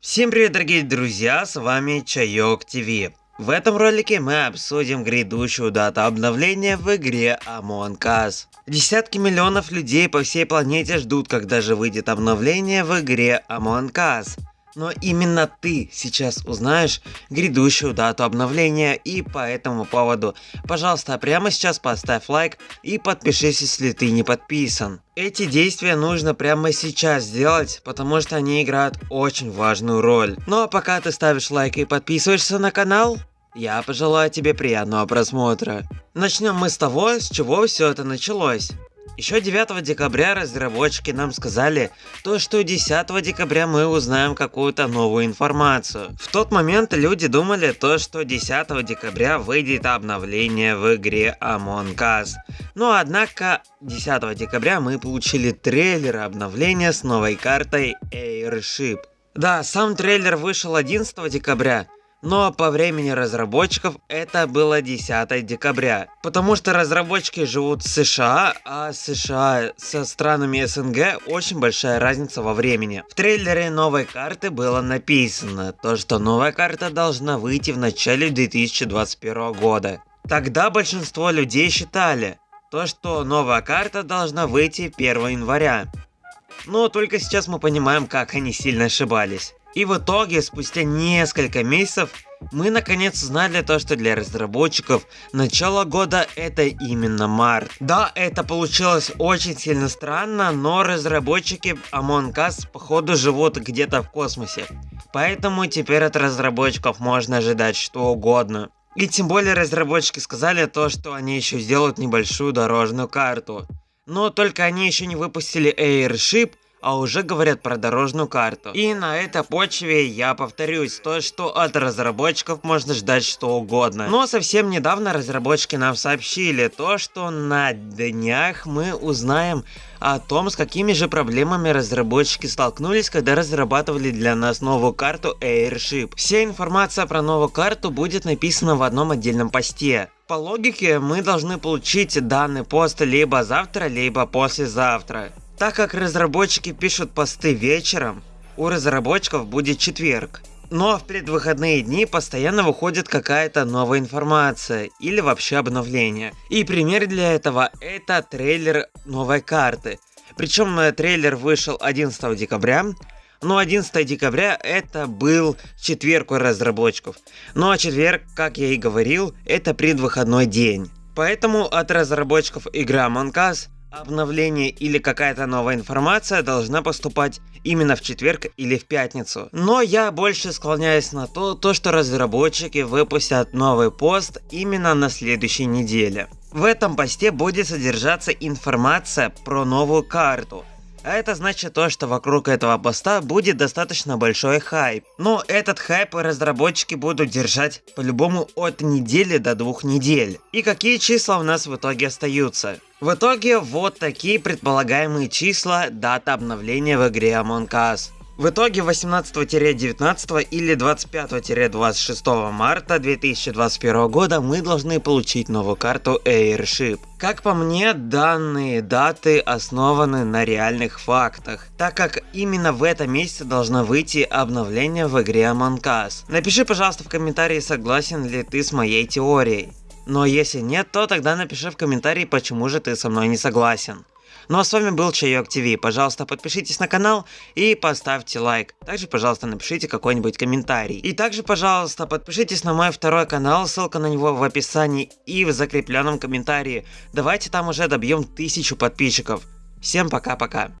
Всем привет, дорогие друзья, с вами Чайок ТВ. В этом ролике мы обсудим грядущую дату обновления в игре Among Us. Десятки миллионов людей по всей планете ждут, когда же выйдет обновление в игре Among Us. Но именно ты сейчас узнаешь грядущую дату обновления и по этому поводу, пожалуйста, прямо сейчас поставь лайк и подпишись, если ты не подписан. Эти действия нужно прямо сейчас сделать, потому что они играют очень важную роль. Ну а пока ты ставишь лайк и подписываешься на канал, я пожелаю тебе приятного просмотра. Начнем мы с того, с чего все это началось. Еще 9 декабря разработчики нам сказали, то что 10 декабря мы узнаем какую-то новую информацию. В тот момент люди думали то, что 10 декабря выйдет обновление в игре Among Us. Но однако 10 декабря мы получили трейлер обновления с новой картой Airship. Да, сам трейлер вышел 11 декабря, но по времени разработчиков это было 10 декабря. Потому что разработчики живут в США, а США со странами СНГ очень большая разница во времени. В трейлере новой карты было написано, то что новая карта должна выйти в начале 2021 года. Тогда большинство людей считали, то что новая карта должна выйти 1 января. Но только сейчас мы понимаем, как они сильно ошибались. И в итоге, спустя несколько месяцев, мы наконец узнали то, что для разработчиков начало года это именно март. Да, это получилось очень сильно странно, но разработчики Among Us походу живут где-то в космосе. Поэтому теперь от разработчиков можно ожидать что угодно. И тем более разработчики сказали то, что они еще сделают небольшую дорожную карту. Но только они еще не выпустили Airship, а уже говорят про дорожную карту. И на этой почве я повторюсь, то что от разработчиков можно ждать что угодно. Но совсем недавно разработчики нам сообщили то, что на днях мы узнаем о том, с какими же проблемами разработчики столкнулись, когда разрабатывали для нас новую карту Airship. Вся информация про новую карту будет написана в одном отдельном посте. По логике мы должны получить данный пост либо завтра, либо послезавтра. Так как разработчики пишут посты вечером, у разработчиков будет четверг. Но в предвыходные дни постоянно выходит какая-то новая информация или вообще обновление. И пример для этого это трейлер новой карты. Причем э, трейлер вышел 11 декабря, но 11 декабря это был четверг у разработчиков. Ну а четверг, как я и говорил, это предвыходной день. Поэтому от разработчиков Among Us Обновление или какая-то новая информация должна поступать именно в четверг или в пятницу. Но я больше склоняюсь на то, то что разработчики выпустят новый пост именно на следующей неделе. В этом посте будет содержаться информация про новую карту, а это значит то, что вокруг этого поста будет достаточно большой хайп. Но этот хайп разработчики будут держать по-любому от недели до двух недель. И какие числа у нас в итоге остаются? В итоге вот такие предполагаемые числа дата обновления в игре Among Us. В итоге 18-19 или 25-26 марта 2021 года мы должны получить новую карту Airship. Как по мне, данные даты основаны на реальных фактах, так как именно в этом месяце должно выйти обновление в игре Among Us. Напиши пожалуйста в комментарии, согласен ли ты с моей теорией. Но если нет, то тогда напиши в комментарии, почему же ты со мной не согласен. Ну а с вами был Чайок ТВ. Пожалуйста, подпишитесь на канал и поставьте лайк. Также, пожалуйста, напишите какой-нибудь комментарий. И также, пожалуйста, подпишитесь на мой второй канал, ссылка на него в описании и в закрепленном комментарии. Давайте там уже добьем тысячу подписчиков. Всем пока-пока.